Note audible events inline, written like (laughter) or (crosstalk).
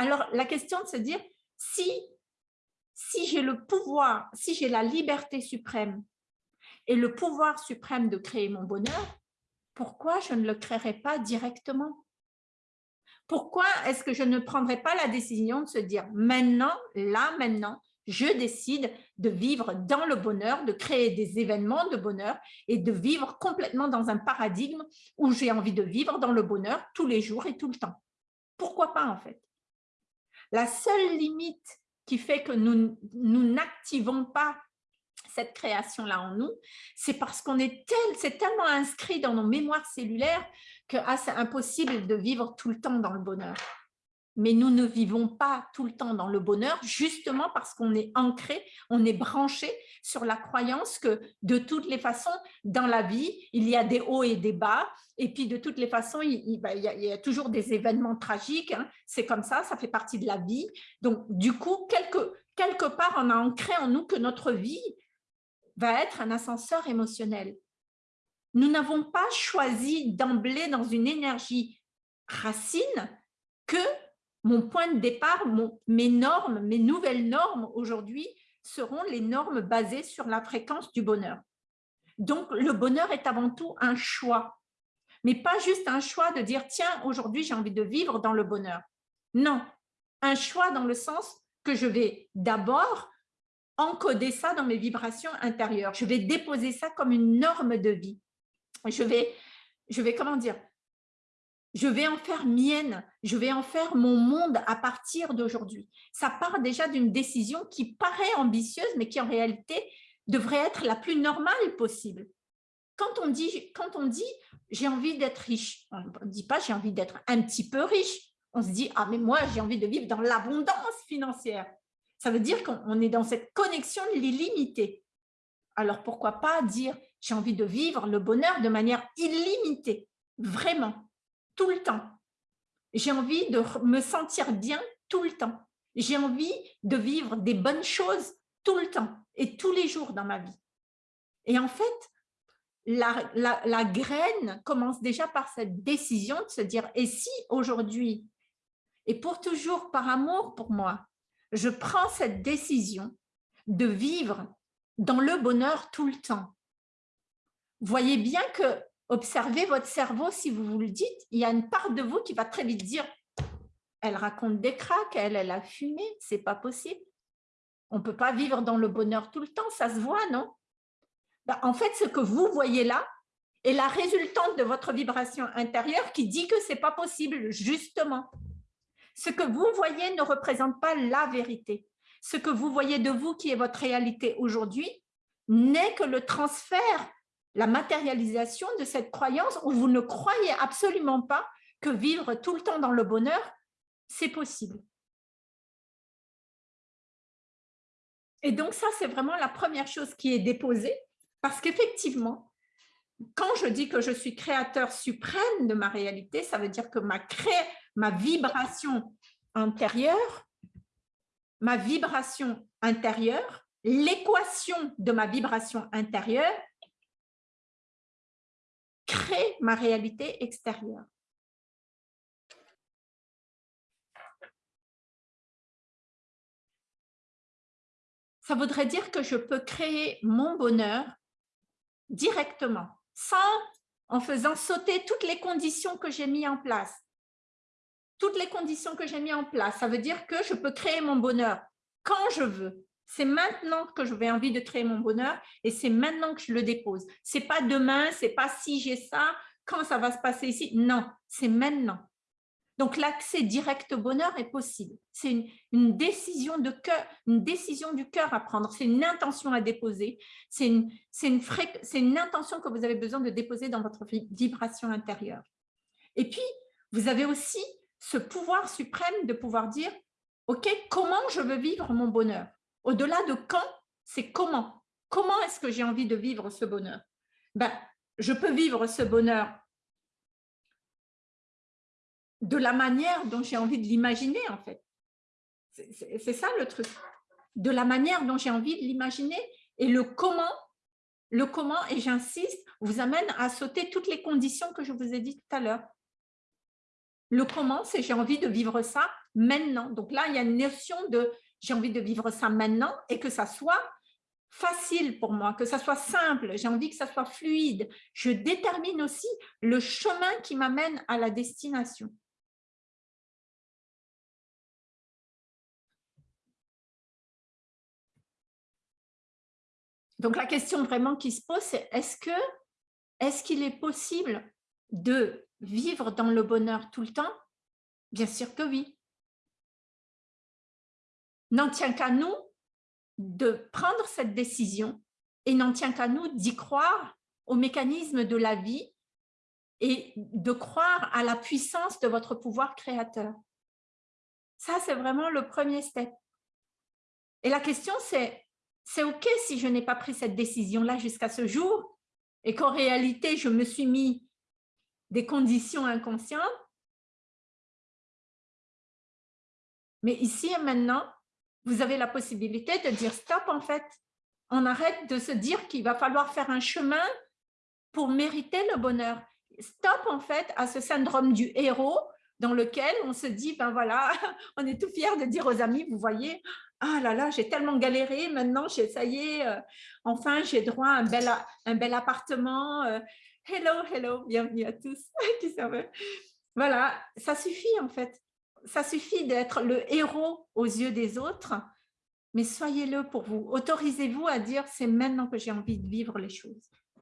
Alors, la question de se dire, si, si j'ai le pouvoir, si j'ai la liberté suprême et le pouvoir suprême de créer mon bonheur, pourquoi je ne le créerai pas directement? Pourquoi est-ce que je ne prendrai pas la décision de se dire maintenant, là, maintenant, je décide de vivre dans le bonheur, de créer des événements de bonheur et de vivre complètement dans un paradigme où j'ai envie de vivre dans le bonheur tous les jours et tout le temps? Pourquoi pas en fait? La seule limite qui fait que nous, n'activons pas cette création-là en nous, c'est parce qu'on est tel, c'est tellement inscrit dans nos mémoires cellulaires que ah, c'est impossible de vivre tout le temps dans le bonheur mais nous ne vivons pas tout le temps dans le bonheur, justement parce qu'on est ancré, on est branché sur la croyance que de toutes les façons, dans la vie, il y a des hauts et des bas, et puis de toutes les façons, il, bah, y, a, toujours des événements tragiques, hein. c'est comme ça, ça fait partie de la vie. Donc, du coup, quelque, quelque part, on a ancré en nous que notre vie va être un ascenseur émotionnel. Nous n'avons pas choisi d'emblée dans une énergie racine que mon point de départ, mes normes, mes nouvelles normes aujourd'hui seront les normes basées sur la fréquence du bonheur. Donc, le bonheur est avant tout un choix, mais pas juste un choix de dire « tiens, aujourd'hui, j'ai envie de vivre dans le bonheur ». Non, un choix dans le sens que je vais d'abord encoder ça dans mes vibrations intérieures. Je vais déposer ça comme une norme de vie. Je vais, je vais comment dire, je vais en faire mienne, je vais en faire mon monde à partir d'aujourd'hui. Ça part déjà d'une décision qui paraît ambitieuse, mais qui en réalité devrait être la plus normale possible. Quand on dit, j'ai envie d'être riche, on ne dit pas j'ai envie d'être un petit peu riche, on se dit ah mais moi j'ai envie de vivre dans l'abondance financière. Ça veut dire qu'on est dans cette connexion illimitée. Alors pourquoi pas dire j'ai envie de vivre le bonheur de manière illimitée, vraiment tout le temps. J'ai envie de me sentir bien tout le temps. J'ai envie de vivre des bonnes choses tout le temps et tous les jours dans ma vie. Et en fait, la, la, graine commence déjà par cette décision de se dire, et si aujourd'hui, et pour toujours par amour pour moi, je prends cette décision de vivre dans le bonheur tout le temps. Voyez bien que Observez votre cerveau si vous vous le dites. Il y a une part de vous qui va très vite dire « elle raconte des craques, elle, elle a fumé, c'est pas possible. On ne peut pas vivre dans le bonheur tout le temps, ça se voit, non? Ben, En fait, ce que vous voyez là est la résultante de votre vibration intérieure qui dit que c'est pas possible, justement. Ce que vous voyez ne représente pas la vérité. Ce que vous voyez de vous qui est votre réalité aujourd'hui n'est que le transfert la matérialisation de cette croyance où vous ne croyez absolument pas que vivre tout le temps dans le bonheur, c'est possible. Et donc ça, c'est vraiment la première chose qui est déposée, parce qu'effectivement, quand je dis que je suis créateur suprême de ma réalité, ça veut dire que ma, cré... ma vibration intérieure, ma vibration intérieure, l'équation de ma vibration intérieure crée ma réalité extérieure. Ça voudrait dire que je peux créer mon bonheur directement, sans en faisant sauter toutes les conditions que j'ai mis en place. Toutes les conditions que j'ai mis en place, ça veut dire que je peux créer mon bonheur quand je veux, c'est maintenant que je vais envie de créer mon bonheur et c'est maintenant que je le dépose. C'est pas demain, c'est pas si j'ai ça, quand ça va se passer ici. Non, c'est maintenant. Donc l'accès direct au bonheur est possible. C'est une, décision de cœur, une décision du cœur à prendre. C'est une intention à déposer. C'est une, intention que vous avez besoin de déposer dans votre vibration intérieure. Et puis, vous avez aussi ce pouvoir suprême de pouvoir dire, OK, comment je veux vivre mon bonheur? Au-delà de quand, c'est comment. Comment est-ce que j'ai envie de vivre ce bonheur? Ben, Je peux vivre ce bonheur de la manière dont j'ai envie de l'imaginer, en fait. C'est ça le truc. De la manière dont j'ai envie de l'imaginer et le comment, le comment, et j'insiste, vous amène à sauter toutes les conditions que je vous ai dit tout à l'heure. Le comment, c'est j'ai envie de vivre ça maintenant. Donc là, il y a une notion de j'ai envie de vivre ça maintenant et que ça soit facile pour moi, que ça soit simple, j'ai envie que ça soit fluide. Je détermine aussi le chemin qui m'amène à la destination. Donc la question vraiment qui se pose, est-ce est-ce qu'il est possible de vivre dans le bonheur tout le temps? Bien sûr que oui. N'en tient qu'à nous de prendre cette décision et n'en tient qu'à nous d'y croire au mécanisme de la vie et de croire à la puissance de votre pouvoir créateur. Ça, c'est vraiment le premier step. Et la question, c'est, c'est OK si je n'ai pas pris cette décision-là jusqu'à ce jour et qu'en réalité, je me suis mis des conditions inconscientes. Mais ici et maintenant, vous avez la possibilité de dire stop en fait. On arrête de se dire qu'il va falloir faire un chemin pour mériter le bonheur. Stop en fait à ce syndrome du héros dans lequel on se dit, ben voilà, (laughs) on est tout fier de dire aux amis, vous voyez, ah là là, j'ai tellement galéré, maintenant, ça y est, euh, enfin, j'ai droit à un bel, un bel appartement. Euh, hello, hello, bienvenue à tous (laughs) Voilà, ça suffit en fait ça suffit d'être le héros aux yeux des autres, mais soyez-le pour vous. Autorisez-vous à dire, c'est maintenant que j'ai envie de vivre les choses.